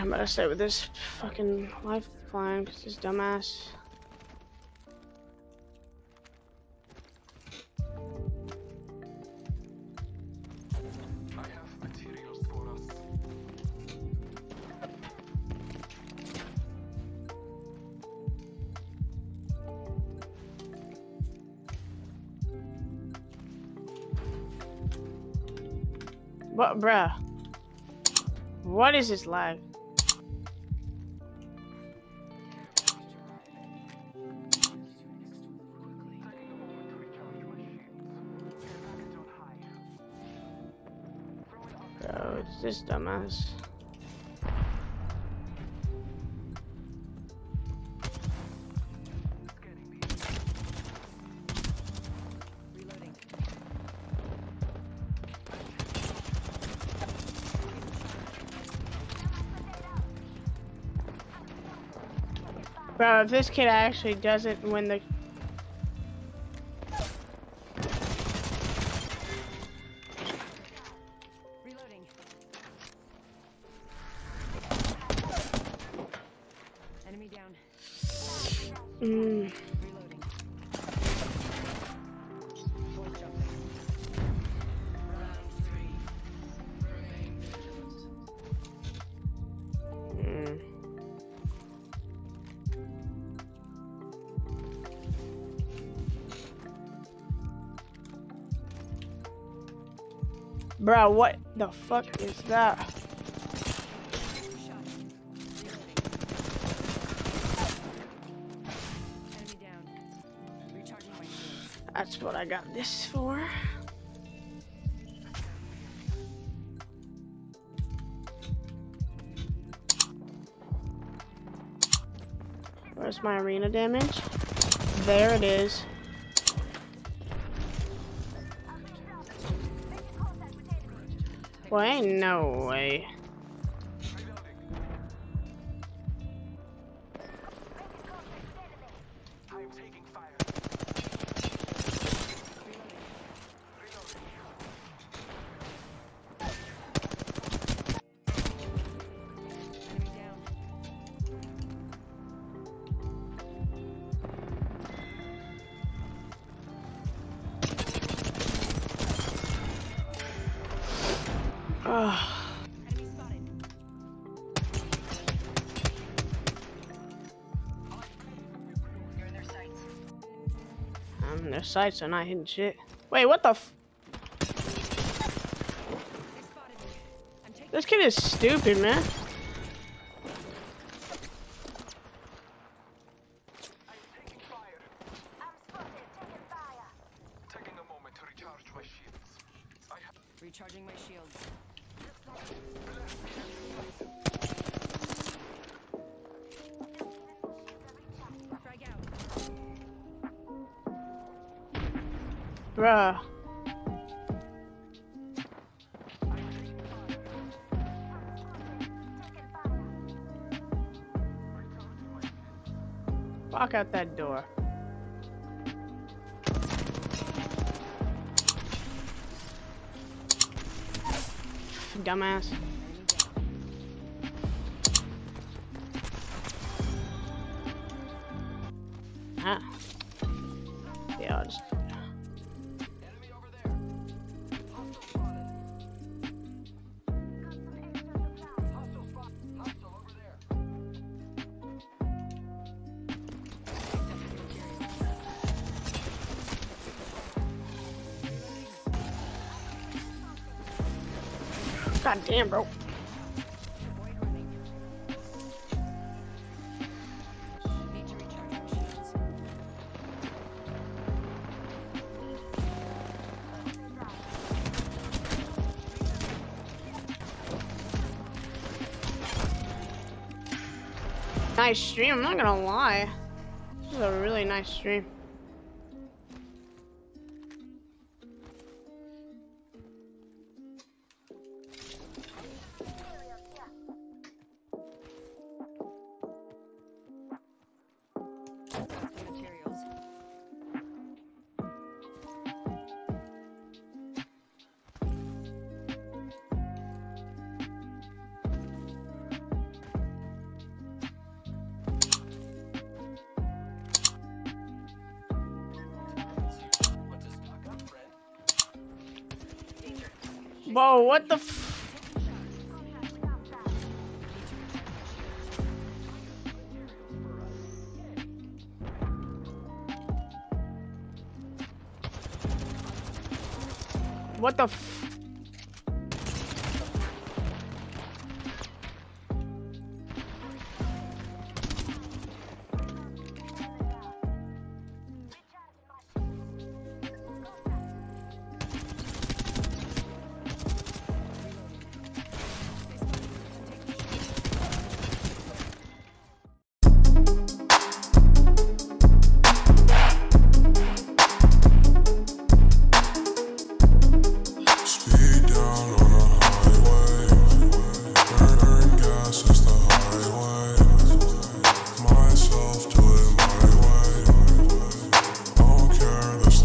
I'm gonna stay with this fucking lifeline because this dumbass. What, bruh? What is this lag? It's this dumbass. Bro, if this kid actually doesn't win the mm. Bro, what the fuck is that? That's what I got this for. Where's my arena damage? There it is. Well, ain't no way. Sights. Um, their sights are not hitting shit. Wait, what the This kid is stupid, man. Recharging my shields. Bruh. Walk out that door. Dumbass. God damn, bro. Nice stream, I'm not gonna lie. This is a really nice stream. Whoa, what the f- What the f-